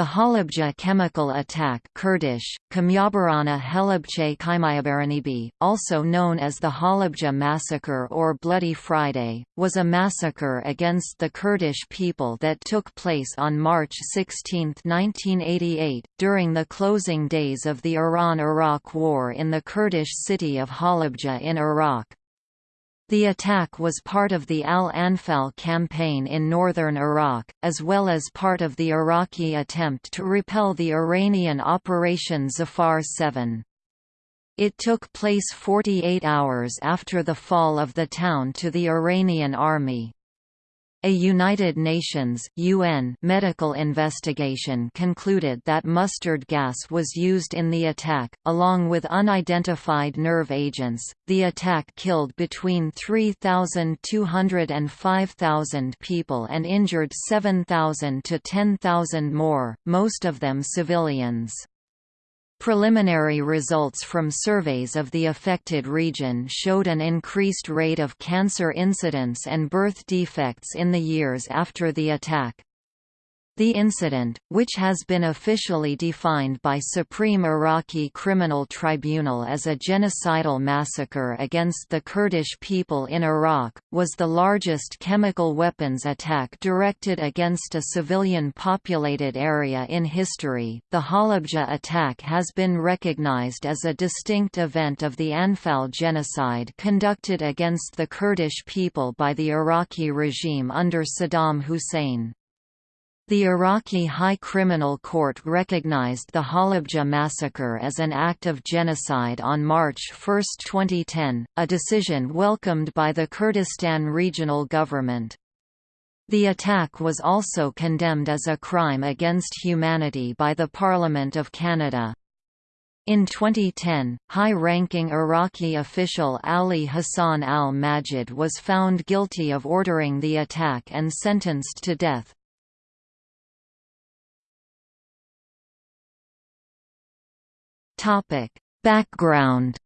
The Halabja chemical attack Kurdish, also known as the Halabja massacre or Bloody Friday, was a massacre against the Kurdish people that took place on March 16, 1988, during the closing days of the Iran–Iraq War in the Kurdish city of Halabja in Iraq. The attack was part of the Al-Anfal campaign in northern Iraq, as well as part of the Iraqi attempt to repel the Iranian Operation Zafar 7. It took place 48 hours after the fall of the town to the Iranian army. A United Nations UN medical investigation concluded that mustard gas was used in the attack, along with unidentified nerve agents. The attack killed between 3,200 and 5,000 people and injured 7,000 to 10,000 more, most of them civilians. Preliminary results from surveys of the affected region showed an increased rate of cancer incidence and birth defects in the years after the attack. The incident, which has been officially defined by Supreme Iraqi Criminal Tribunal as a genocidal massacre against the Kurdish people in Iraq, was the largest chemical weapons attack directed against a civilian populated area in history. The Halabja attack has been recognized as a distinct event of the Anfal genocide conducted against the Kurdish people by the Iraqi regime under Saddam Hussein. The Iraqi High Criminal Court recognized the Halabja massacre as an act of genocide on March 1, 2010, a decision welcomed by the Kurdistan Regional Government. The attack was also condemned as a crime against humanity by the Parliament of Canada. In 2010, high-ranking Iraqi official Ali Hassan al-Majid was found guilty of ordering the attack and sentenced to death. Topic: Background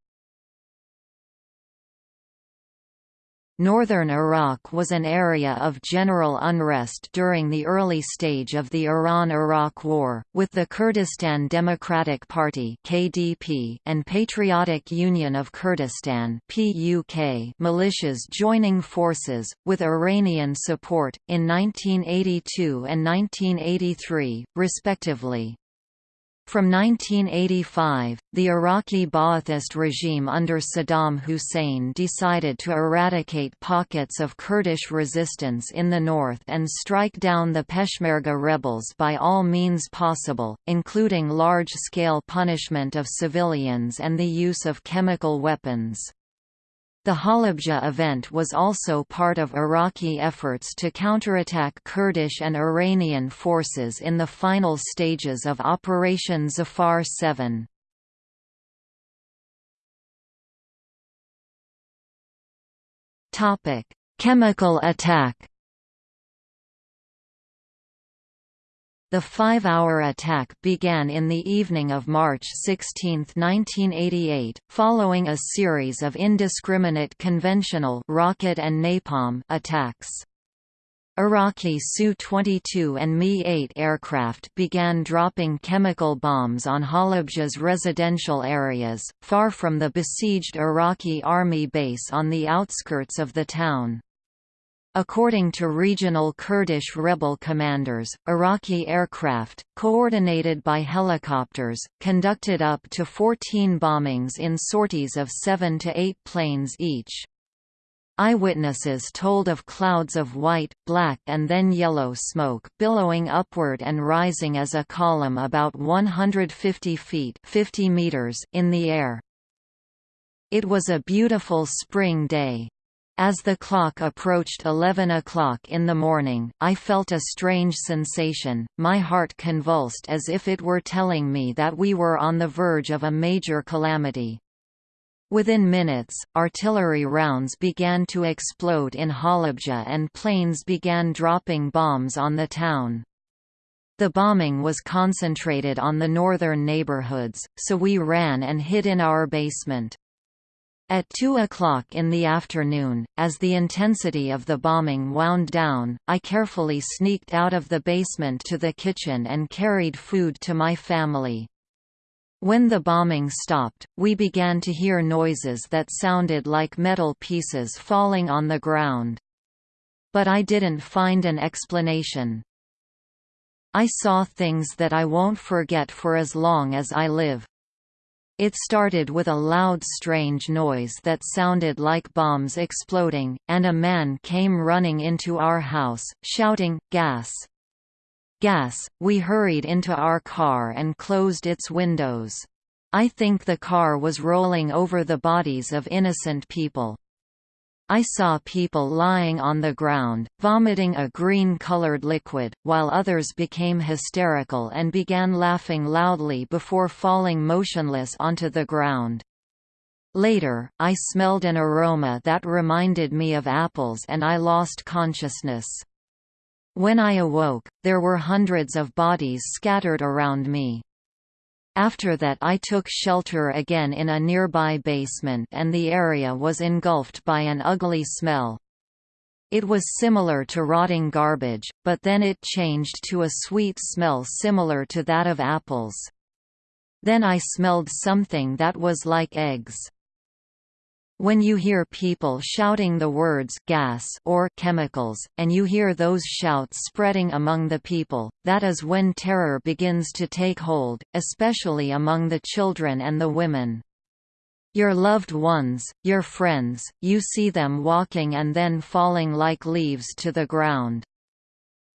Northern Iraq was an area of general unrest during the early stage of the Iran–Iraq War, with the Kurdistan Democratic Party (KDP) and Patriotic Union of Kurdistan (PUK) militias joining forces with Iranian support in 1982 and 1983, respectively. From 1985, the Iraqi Ba'athist regime under Saddam Hussein decided to eradicate pockets of Kurdish resistance in the north and strike down the Peshmerga rebels by all means possible, including large-scale punishment of civilians and the use of chemical weapons. The Halabja event was also part of Iraqi efforts to counterattack Kurdish and Iranian forces in the final stages of Operation Zafar 7. Chemical attack The five-hour attack began in the evening of March 16, 1988, following a series of indiscriminate conventional rocket and napalm attacks. Iraqi Su-22 and Mi-8 aircraft began dropping chemical bombs on Halabja's residential areas, far from the besieged Iraqi army base on the outskirts of the town. According to regional Kurdish rebel commanders, Iraqi aircraft, coordinated by helicopters, conducted up to 14 bombings in sorties of 7 to 8 planes each. Eyewitnesses told of clouds of white, black and then yellow smoke billowing upward and rising as a column about 150 feet 50 meters in the air. It was a beautiful spring day, as the clock approached 11 o'clock in the morning, I felt a strange sensation, my heart convulsed as if it were telling me that we were on the verge of a major calamity. Within minutes, artillery rounds began to explode in Halabja and planes began dropping bombs on the town. The bombing was concentrated on the northern neighborhoods, so we ran and hid in our basement. At 2 o'clock in the afternoon, as the intensity of the bombing wound down, I carefully sneaked out of the basement to the kitchen and carried food to my family. When the bombing stopped, we began to hear noises that sounded like metal pieces falling on the ground. But I didn't find an explanation. I saw things that I won't forget for as long as I live. It started with a loud strange noise that sounded like bombs exploding, and a man came running into our house, shouting, gas! Gas! We hurried into our car and closed its windows. I think the car was rolling over the bodies of innocent people. I saw people lying on the ground, vomiting a green-colored liquid, while others became hysterical and began laughing loudly before falling motionless onto the ground. Later, I smelled an aroma that reminded me of apples and I lost consciousness. When I awoke, there were hundreds of bodies scattered around me. After that I took shelter again in a nearby basement and the area was engulfed by an ugly smell. It was similar to rotting garbage, but then it changed to a sweet smell similar to that of apples. Then I smelled something that was like eggs. When you hear people shouting the words gas or chemicals, and you hear those shouts spreading among the people, that is when terror begins to take hold, especially among the children and the women. Your loved ones, your friends, you see them walking and then falling like leaves to the ground.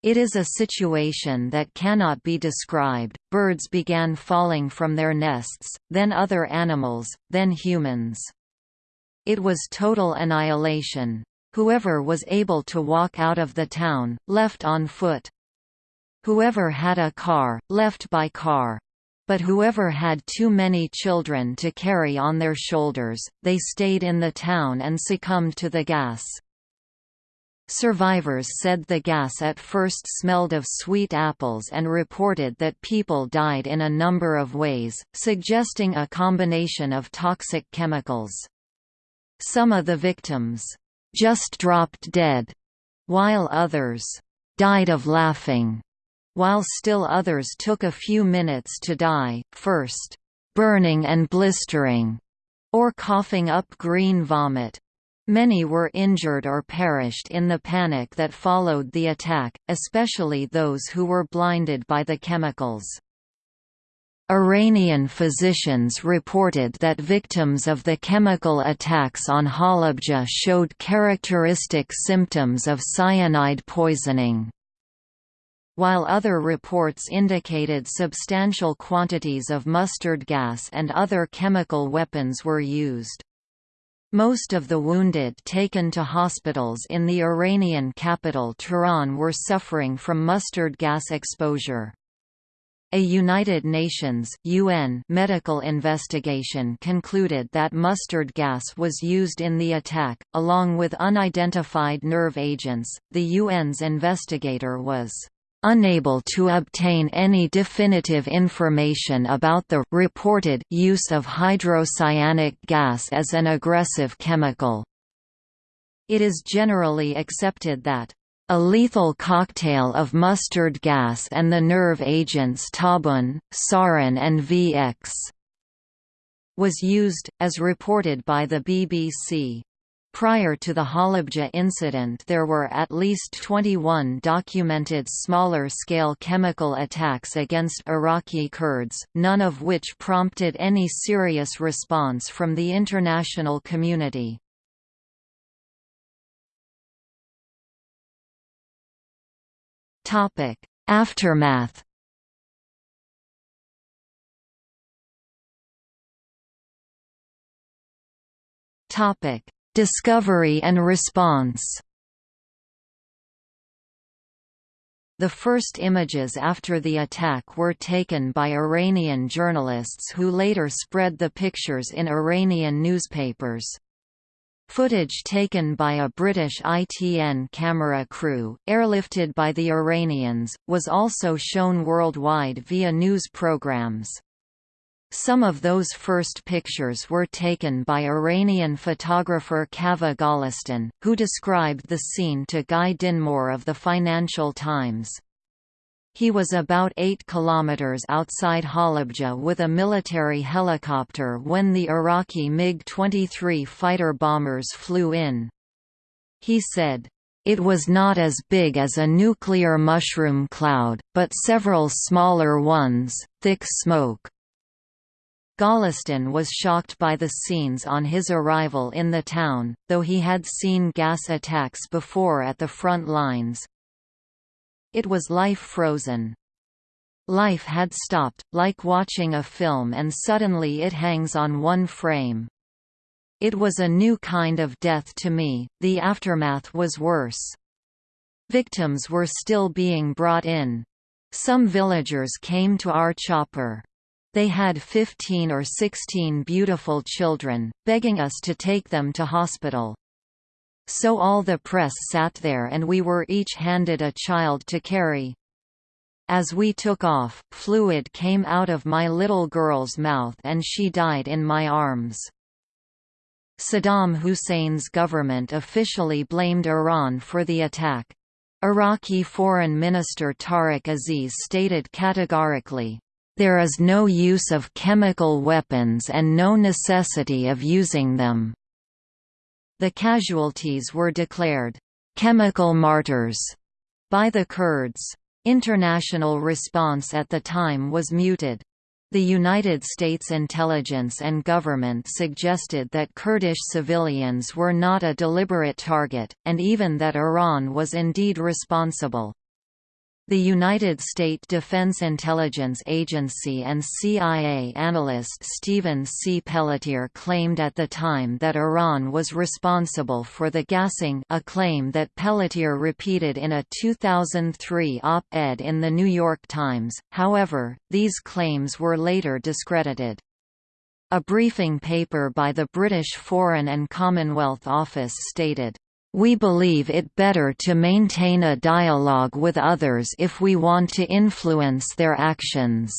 It is a situation that cannot be described. Birds began falling from their nests, then other animals, then humans. It was total annihilation. Whoever was able to walk out of the town, left on foot. Whoever had a car, left by car. But whoever had too many children to carry on their shoulders, they stayed in the town and succumbed to the gas. Survivors said the gas at first smelled of sweet apples and reported that people died in a number of ways, suggesting a combination of toxic chemicals. Some of the victims just dropped dead, while others died of laughing, while still others took a few minutes to die, first burning and blistering, or coughing up green vomit. Many were injured or perished in the panic that followed the attack, especially those who were blinded by the chemicals. Iranian physicians reported that victims of the chemical attacks on Halabja showed characteristic symptoms of cyanide poisoning. While other reports indicated substantial quantities of mustard gas and other chemical weapons were used. Most of the wounded taken to hospitals in the Iranian capital Tehran were suffering from mustard gas exposure. A United Nations UN medical investigation concluded that mustard gas was used in the attack, along with unidentified nerve agents. The UN's investigator was unable to obtain any definitive information about the reported use of hydrocyanic gas as an aggressive chemical. It is generally accepted that a lethal cocktail of mustard gas and the nerve agents tabun, sarin and VX was used, as reported by the BBC. Prior to the Halabja incident there were at least 21 documented smaller-scale chemical attacks against Iraqi Kurds, none of which prompted any serious response from the international community. Aftermath. Topic: Discovery and response. The first images after the attack were taken by Iranian journalists who later spread the pictures in Iranian newspapers. Footage taken by a British ITN camera crew, airlifted by the Iranians, was also shown worldwide via news programs. Some of those first pictures were taken by Iranian photographer Kaveh Golestan, who described the scene to Guy Dinmore of the Financial Times. He was about 8 kilometers outside Halabja with a military helicopter when the Iraqi MiG-23 fighter bombers flew in. He said, it was not as big as a nuclear mushroom cloud, but several smaller ones, thick smoke. Golestan was shocked by the scenes on his arrival in the town, though he had seen gas attacks before at the front lines. It was life frozen. Life had stopped, like watching a film and suddenly it hangs on one frame. It was a new kind of death to me, the aftermath was worse. Victims were still being brought in. Some villagers came to our chopper. They had 15 or 16 beautiful children, begging us to take them to hospital. So all the press sat there and we were each handed a child to carry. As we took off, fluid came out of my little girl's mouth and she died in my arms. Saddam Hussein's government officially blamed Iran for the attack. Iraqi Foreign Minister Tariq Aziz stated categorically, there is no use of chemical weapons and no necessity of using them. The casualties were declared, chemical martyrs, by the Kurds. International response at the time was muted. The United States intelligence and government suggested that Kurdish civilians were not a deliberate target, and even that Iran was indeed responsible. The United States Defense Intelligence Agency and CIA analyst Stephen C. Pelletier claimed at the time that Iran was responsible for the gassing a claim that Pelletier repeated in a 2003 op-ed in The New York Times, however, these claims were later discredited. A briefing paper by the British Foreign and Commonwealth Office stated, we believe it better to maintain a dialogue with others if we want to influence their actions.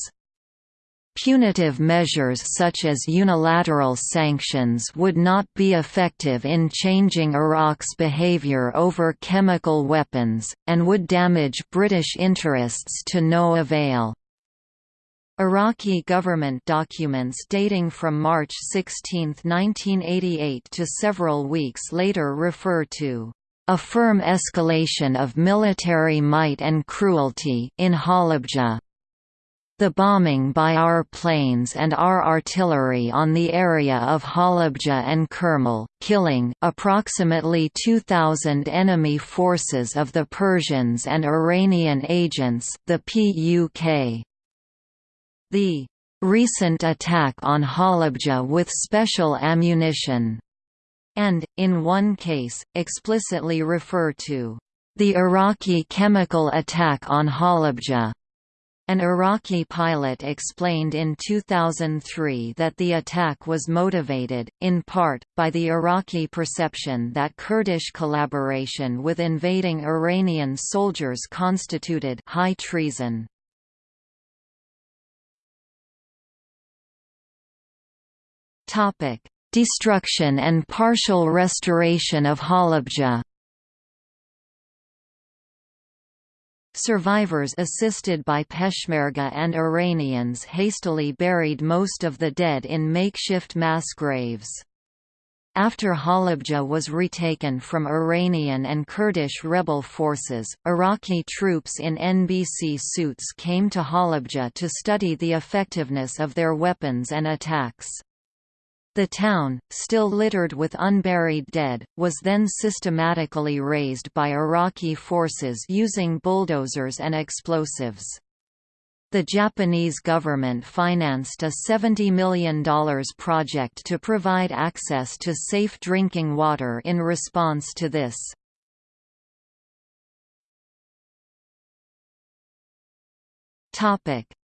Punitive measures such as unilateral sanctions would not be effective in changing Iraq's behavior over chemical weapons, and would damage British interests to no avail. Iraqi government documents dating from March 16, 1988 to several weeks later refer to a firm escalation of military might and cruelty in Halabja. The bombing by our planes and our artillery on the area of Halabja and Khurmal, killing approximately 2,000 enemy forces of the Persians and Iranian agents the PUK. The recent attack on Halabja with special ammunition, and, in one case, explicitly refer to the Iraqi chemical attack on Halabja. An Iraqi pilot explained in 2003 that the attack was motivated, in part, by the Iraqi perception that Kurdish collaboration with invading Iranian soldiers constituted high treason. Topic: Destruction and partial restoration of Halabja. Survivors assisted by Peshmerga and Iranians hastily buried most of the dead in makeshift mass graves. After Halabja was retaken from Iranian and Kurdish rebel forces, Iraqi troops in NBC suits came to Halabja to study the effectiveness of their weapons and attacks. The town, still littered with unburied dead, was then systematically razed by Iraqi forces using bulldozers and explosives. The Japanese government financed a $70 million project to provide access to safe drinking water in response to this.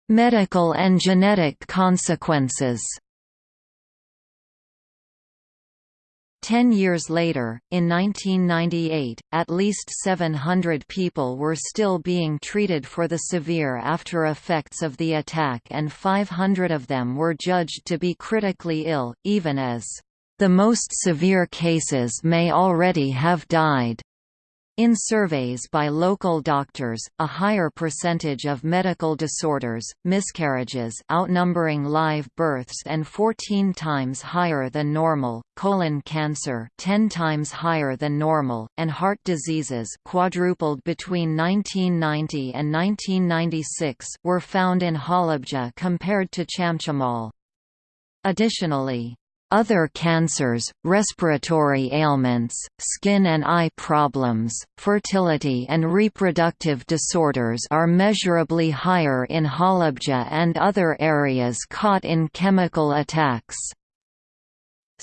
Medical and genetic consequences Ten years later, in 1998, at least 700 people were still being treated for the severe after effects of the attack and 500 of them were judged to be critically ill, even as, "...the most severe cases may already have died." In surveys by local doctors, a higher percentage of medical disorders, miscarriages outnumbering live births and 14 times higher than normal, colon cancer 10 times higher than normal, and heart diseases quadrupled between 1990 and 1996 were found in Halabja compared to Chamchamal. Additionally, other cancers, respiratory ailments, skin and eye problems, fertility and reproductive disorders are measurably higher in Halabja and other areas caught in chemical attacks.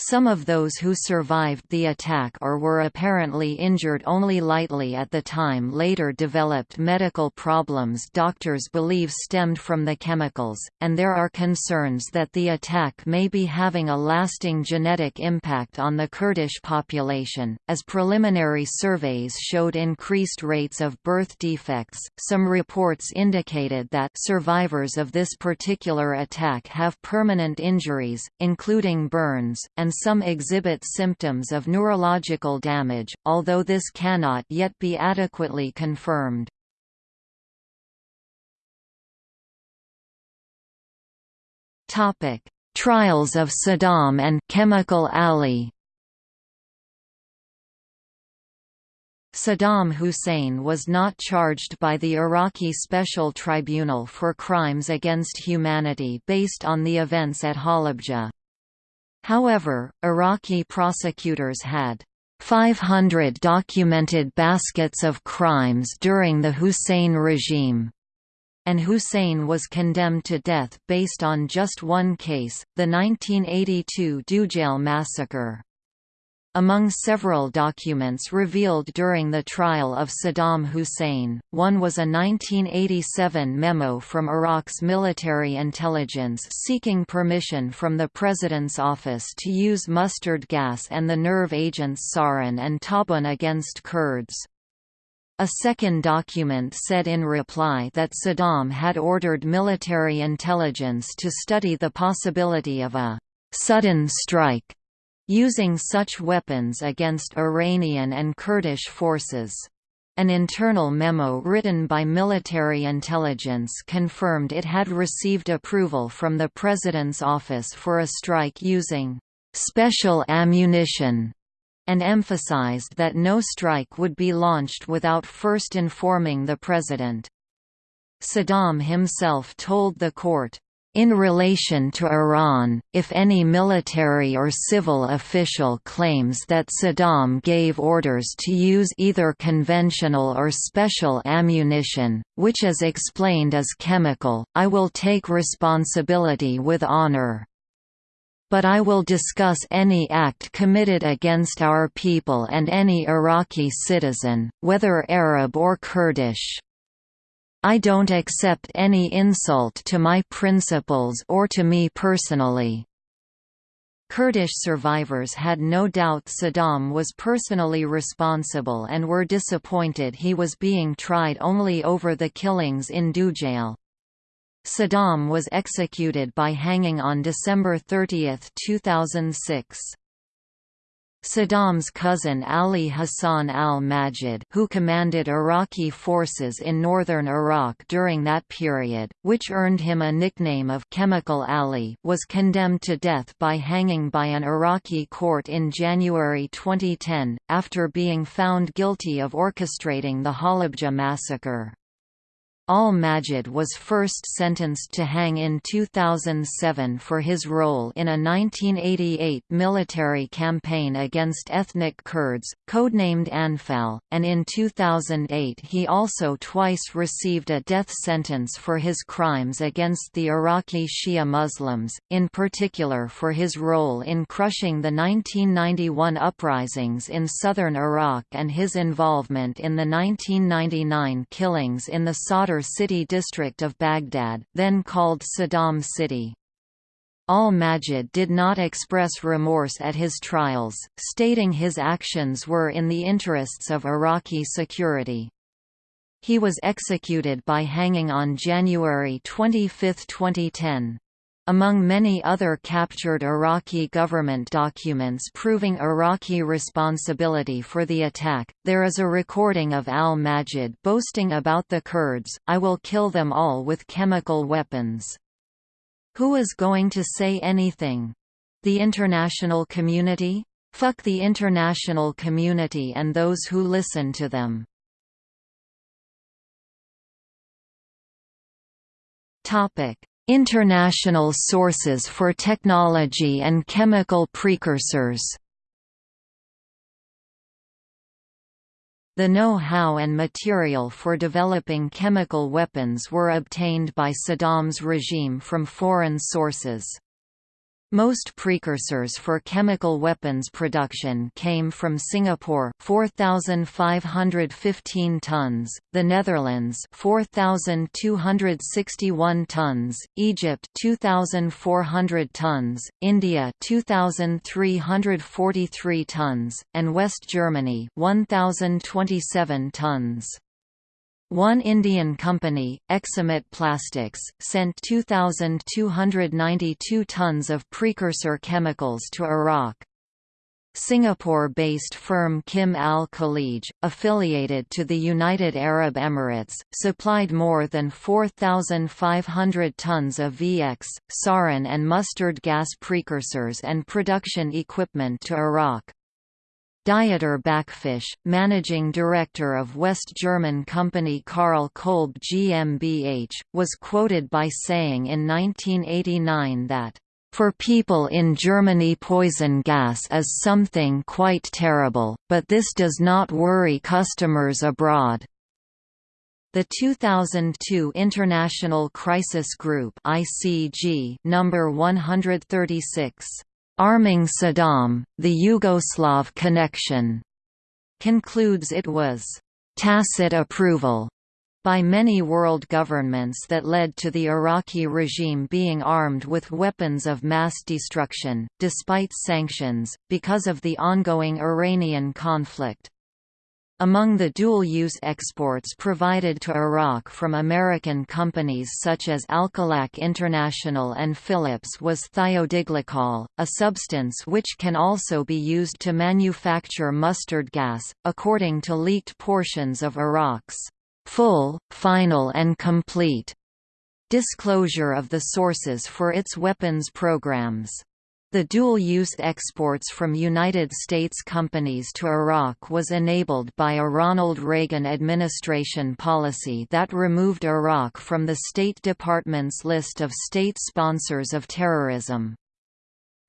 Some of those who survived the attack or were apparently injured only lightly at the time later developed medical problems doctors believe stemmed from the chemicals, and there are concerns that the attack may be having a lasting genetic impact on the Kurdish population. As preliminary surveys showed increased rates of birth defects, some reports indicated that survivors of this particular attack have permanent injuries, including burns, and and some exhibit symptoms of neurological damage, although this cannot yet be adequately confirmed. Trials of Saddam and Chemical Ali Saddam Hussein was not charged by the Iraqi Special Tribunal for Crimes Against Humanity based on the events at Halabja. However, Iraqi prosecutors had 500 documented baskets of crimes during the Hussein regime, and Hussein was condemned to death based on just one case, the 1982 Dujail massacre. Among several documents revealed during the trial of Saddam Hussein, one was a 1987 memo from Iraq's military intelligence seeking permission from the President's office to use mustard gas and the nerve agents sarin and tabun against Kurds. A second document said in reply that Saddam had ordered military intelligence to study the possibility of a «sudden strike» using such weapons against Iranian and Kurdish forces. An internal memo written by military intelligence confirmed it had received approval from the President's office for a strike using special ammunition and emphasized that no strike would be launched without first informing the President. Saddam himself told the court, in relation to Iran, if any military or civil official claims that Saddam gave orders to use either conventional or special ammunition, which is explained as chemical, I will take responsibility with honor. But I will discuss any act committed against our people and any Iraqi citizen, whether Arab or Kurdish. I don't accept any insult to my principles or to me personally. Kurdish survivors had no doubt Saddam was personally responsible and were disappointed he was being tried only over the killings in Dujail. Saddam was executed by hanging on December 30, 2006. Saddam's cousin Ali Hassan al-Majid who commanded Iraqi forces in northern Iraq during that period, which earned him a nickname of Chemical Ali was condemned to death by hanging by an Iraqi court in January 2010, after being found guilty of orchestrating the Halabja massacre. Al-Majid was first sentenced to hang in 2007 for his role in a 1988 military campaign against ethnic Kurds, codenamed Anfal, and in 2008 he also twice received a death sentence for his crimes against the Iraqi Shia Muslims, in particular for his role in crushing the 1991 uprisings in southern Iraq and his involvement in the 1999 killings in the Sadr city district of Baghdad, then called Saddam City. Al-Majid did not express remorse at his trials, stating his actions were in the interests of Iraqi security. He was executed by hanging on January 25, 2010. Among many other captured Iraqi government documents proving Iraqi responsibility for the attack, there is a recording of al-Majid boasting about the Kurds, I will kill them all with chemical weapons. Who is going to say anything? The international community? Fuck the international community and those who listen to them. Topic International sources for technology and chemical precursors The know-how and material for developing chemical weapons were obtained by Saddam's regime from foreign sources. Most precursors for chemical weapons production came from Singapore 4515 tons, the Netherlands 4261 tons, Egypt 2400 tons, India 2343 tons, and West Germany 1027 tons. One Indian company, Exomet Plastics, sent 2,292 tons of precursor chemicals to Iraq. Singapore-based firm Kim Al-Khalij, affiliated to the United Arab Emirates, supplied more than 4,500 tons of VX, sarin and mustard gas precursors and production equipment to Iraq. Dieter Backfisch, managing director of West German company Karl Kolb GmbH, was quoted by saying in 1989 that, "...for people in Germany poison gas is something quite terrible, but this does not worry customers abroad." The 2002 International Crisis Group (ICG) number 136 Arming Saddam, the Yugoslav connection, concludes it was tacit approval by many world governments that led to the Iraqi regime being armed with weapons of mass destruction, despite sanctions, because of the ongoing Iranian conflict. Among the dual-use exports provided to Iraq from American companies such as Alcolac International and Phillips was thiodiglycol, a substance which can also be used to manufacture mustard gas, according to leaked portions of Iraq's full, final and complete disclosure of the sources for its weapons programs. The dual-use exports from United States companies to Iraq was enabled by a Ronald Reagan administration policy that removed Iraq from the State Department's list of state sponsors of terrorism.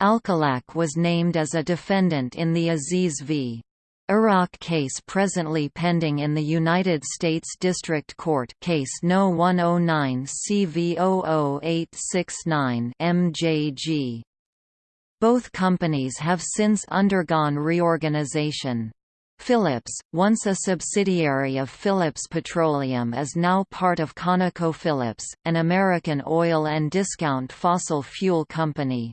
Alcolac was named as a defendant in the Aziz v. Iraq case presently pending in the United States District Court case No. 109 CV00869 MJG. Both companies have since undergone reorganization. Phillips, once a subsidiary of Phillips Petroleum is now part of ConocoPhillips, an American oil and discount fossil fuel company.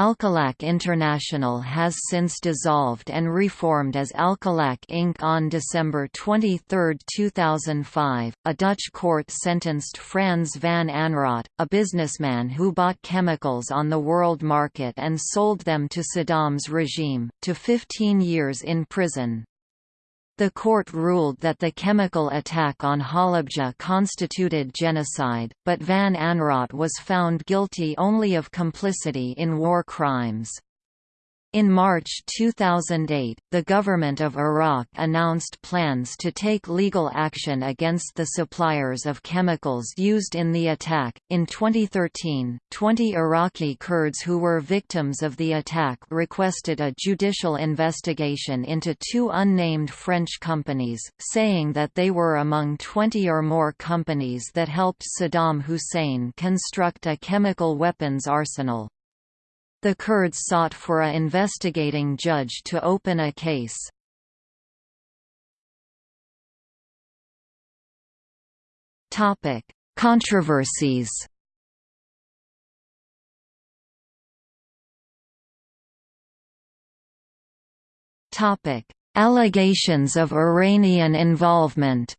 Alcolac International has since dissolved and reformed as Alcolac Inc. On December 23, 2005, a Dutch court sentenced Frans van Anraat, a businessman who bought chemicals on the world market and sold them to Saddam's regime, to 15 years in prison. The court ruled that the chemical attack on Halabja constituted genocide, but Van Anraat was found guilty only of complicity in war crimes. In March 2008, the government of Iraq announced plans to take legal action against the suppliers of chemicals used in the attack. In 2013, 20 Iraqi Kurds who were victims of the attack requested a judicial investigation into two unnamed French companies, saying that they were among 20 or more companies that helped Saddam Hussein construct a chemical weapons arsenal. The Kurds sought for a investigating judge to open a case. Topic: Controversies. Topic: Allegations of Iranian involvement.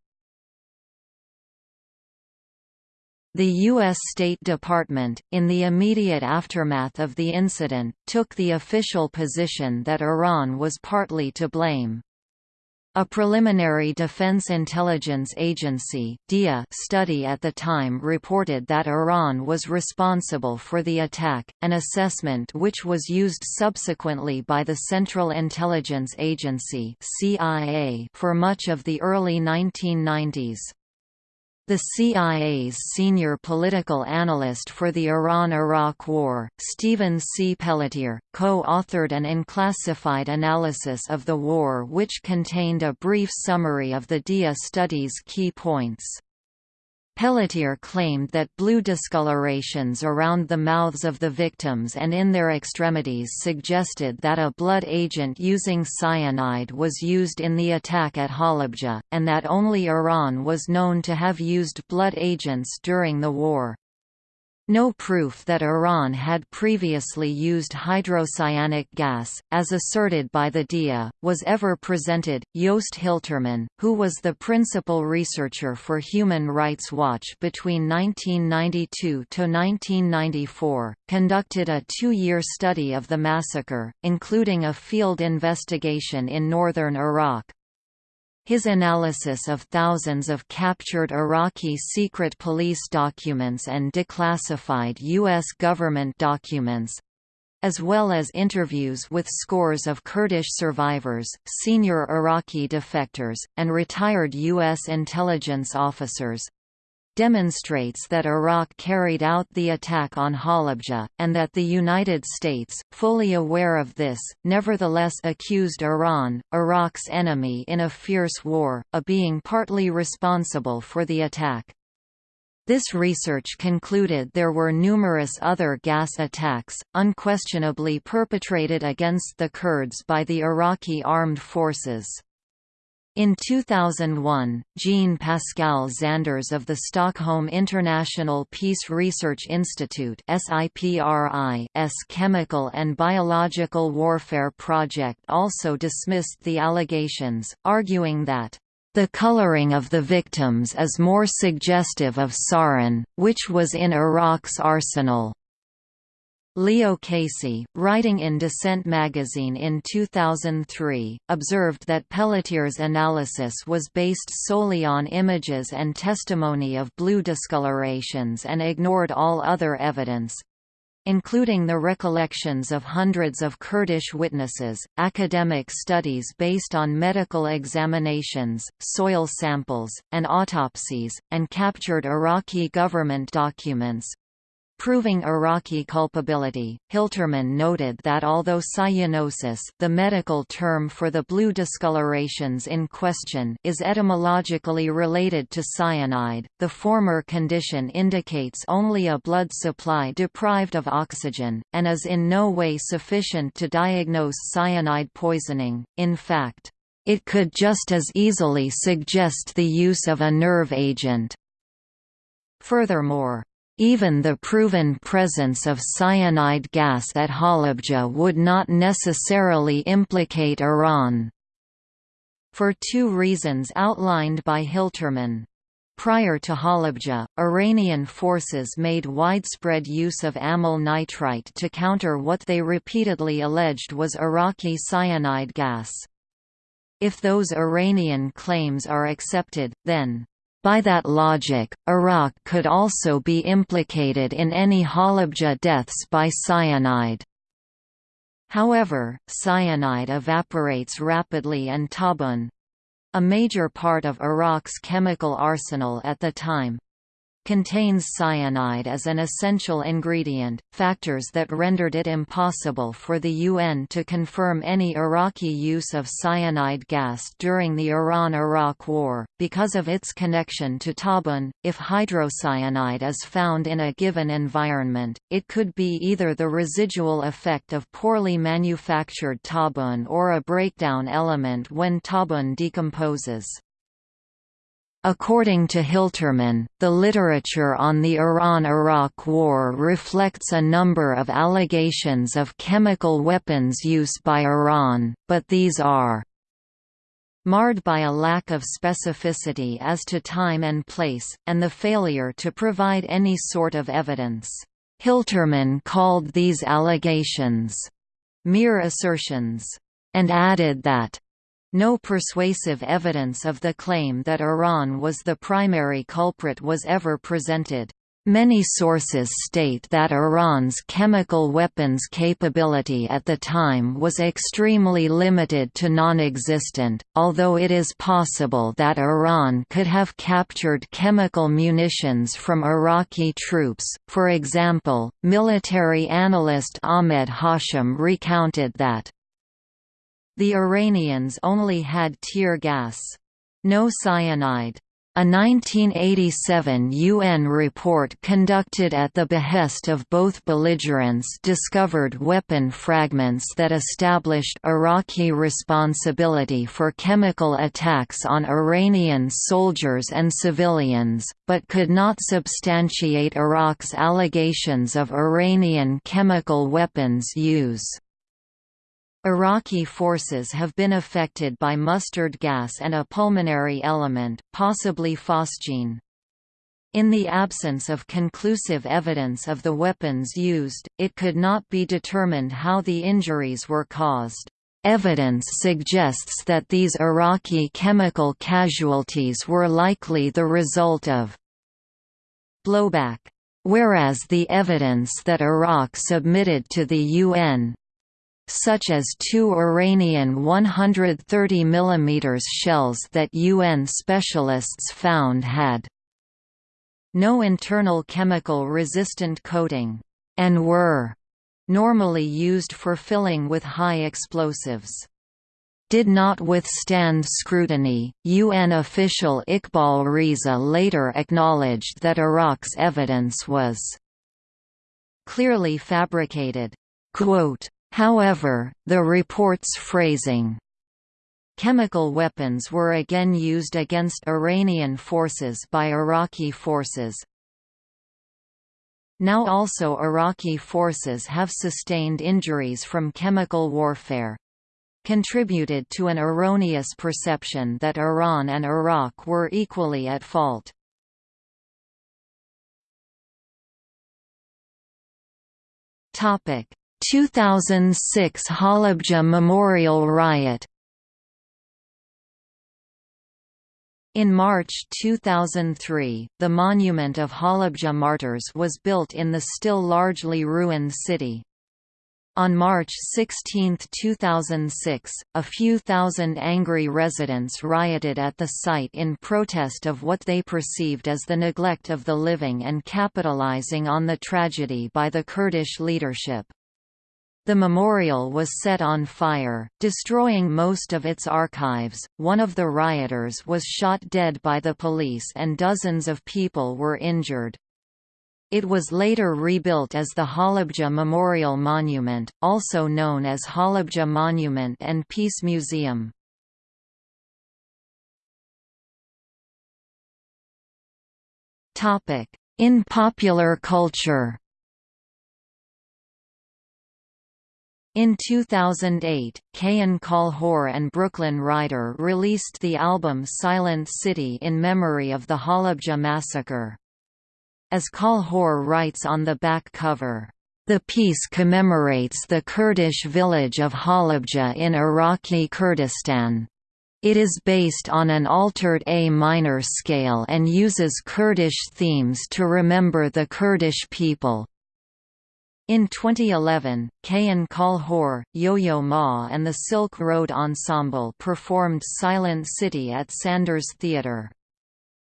The U.S. State Department, in the immediate aftermath of the incident, took the official position that Iran was partly to blame. A preliminary Defense Intelligence Agency DIA study at the time reported that Iran was responsible for the attack, an assessment which was used subsequently by the Central Intelligence Agency CIA for much of the early 1990s. The CIA's senior political analyst for the Iran–Iraq War, Stephen C. Pelletier, co-authored an unclassified analysis of the war which contained a brief summary of the DIA study's key points. Pelletier claimed that blue discolorations around the mouths of the victims and in their extremities suggested that a blood agent using cyanide was used in the attack at Halabja, and that only Iran was known to have used blood agents during the war. No proof that Iran had previously used hydrocyanic gas, as asserted by the DIA, was ever presented. Joost Hiltermann, who was the principal researcher for Human Rights Watch between 1992 to 1994, conducted a two-year study of the massacre, including a field investigation in northern Iraq, his analysis of thousands of captured Iraqi secret police documents and declassified U.S. government documents as well as interviews with scores of Kurdish survivors, senior Iraqi defectors, and retired U.S. intelligence officers, demonstrates that Iraq carried out the attack on Halabja, and that the United States, fully aware of this, nevertheless accused Iran, Iraq's enemy in a fierce war, of being partly responsible for the attack. This research concluded there were numerous other gas attacks, unquestionably perpetrated against the Kurds by the Iraqi armed forces. In 2001, Jean-Pascal Zanders of the Stockholm International Peace Research Institute SIPRI's Chemical and Biological Warfare Project also dismissed the allegations, arguing that the coloring of the victims is more suggestive of sarin, which was in Iraq's arsenal. Leo Casey, writing in Dissent magazine in 2003, observed that Pelletier's analysis was based solely on images and testimony of blue discolorations and ignored all other evidence, including the recollections of hundreds of Kurdish witnesses, academic studies based on medical examinations, soil samples, and autopsies, and captured Iraqi government documents, Proving Iraqi culpability, Hiltermann noted that although cyanosis the medical term for the blue discolorations in question is etymologically related to cyanide, the former condition indicates only a blood supply deprived of oxygen, and is in no way sufficient to diagnose cyanide poisoning, in fact. It could just as easily suggest the use of a nerve agent. Furthermore, even the proven presence of cyanide gas at Halabja would not necessarily implicate Iran. For two reasons outlined by Hiltermann. Prior to Halabja, Iranian forces made widespread use of amyl nitrite to counter what they repeatedly alleged was Iraqi cyanide gas. If those Iranian claims are accepted, then by that logic, Iraq could also be implicated in any Halabja deaths by cyanide. However, cyanide evaporates rapidly and tabun—a major part of Iraq's chemical arsenal at the time, contains cyanide as an essential ingredient, factors that rendered it impossible for the UN to confirm any Iraqi use of cyanide gas during the Iran–Iraq War, because of its connection to tabun. If hydrocyanide is found in a given environment, it could be either the residual effect of poorly manufactured tabun or a breakdown element when tabun decomposes. According to Hiltermann, the literature on the Iran–Iraq War reflects a number of allegations of chemical weapons use by Iran, but these are marred by a lack of specificity as to time and place, and the failure to provide any sort of evidence. Hiltermann called these allegations mere assertions, and added that no persuasive evidence of the claim that Iran was the primary culprit was ever presented. Many sources state that Iran's chemical weapons capability at the time was extremely limited to non-existent, although it is possible that Iran could have captured chemical munitions from Iraqi troops. For example, military analyst Ahmed Hashim recounted that the Iranians only had tear gas. No cyanide. A 1987 UN report conducted at the behest of both belligerents discovered weapon fragments that established Iraqi responsibility for chemical attacks on Iranian soldiers and civilians, but could not substantiate Iraq's allegations of Iranian chemical weapons use. Iraqi forces have been affected by mustard gas and a pulmonary element, possibly phosgene. In the absence of conclusive evidence of the weapons used, it could not be determined how the injuries were caused. Evidence suggests that these Iraqi chemical casualties were likely the result of blowback. Whereas the evidence that Iraq submitted to the UN, such as two Iranian 130 mm shells that UN specialists found had no internal chemical resistant coating, and were normally used for filling with high explosives did not withstand scrutiny. UN official Iqbal Riza later acknowledged that Iraq's evidence was clearly fabricated. Quote, However, the report's phrasing, Chemical weapons were again used against Iranian forces by Iraqi forces. Now also Iraqi forces have sustained injuries from chemical warfare contributed to an erroneous perception that Iran and Iraq were equally at fault. Topic: 2006 Halabja Memorial Riot In March 2003, the monument of Halabja martyrs was built in the still largely ruined city. On March 16, 2006, a few thousand angry residents rioted at the site in protest of what they perceived as the neglect of the living and capitalizing on the tragedy by the Kurdish leadership. The memorial was set on fire, destroying most of its archives. One of the rioters was shot dead by the police and dozens of people were injured. It was later rebuilt as the Halabja Memorial Monument, also known as Halabja Monument and Peace Museum. In popular culture In 2008, Kayhan Kalhor and Brooklyn Rider released the album Silent City in memory of the Halabja massacre. As Kalhor writes on the back cover, the piece commemorates the Kurdish village of Halabja in Iraqi Kurdistan. It is based on an altered A minor scale and uses Kurdish themes to remember the Kurdish people. In 2011, Kayhan Kalhor, Yo-Yo Ma and the Silk Road Ensemble performed Silent City at Sanders Theatre.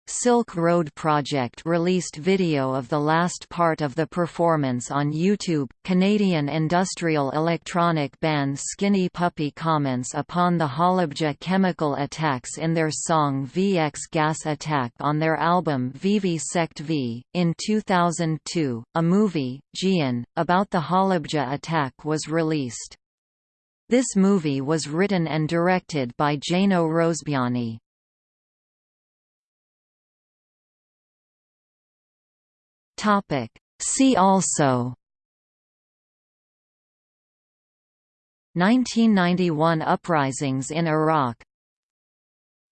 Silk Road Project released video of the last part of the performance on YouTube. Canadian industrial electronic band Skinny Puppy comments upon the Halabja chemical attacks in their song VX Gas Attack on their album Vivi Sect V. In 2002, a movie, Jiyan, about the Halabja attack was released. This movie was written and directed by Jano Rosebiani. See also 1991 uprisings in Iraq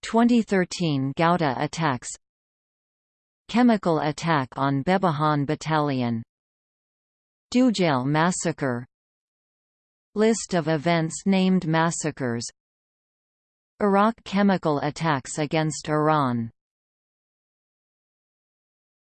2013 Ghouta attacks Chemical attack on Bebahan Battalion Dujail massacre List of events named massacres Iraq chemical attacks against Iran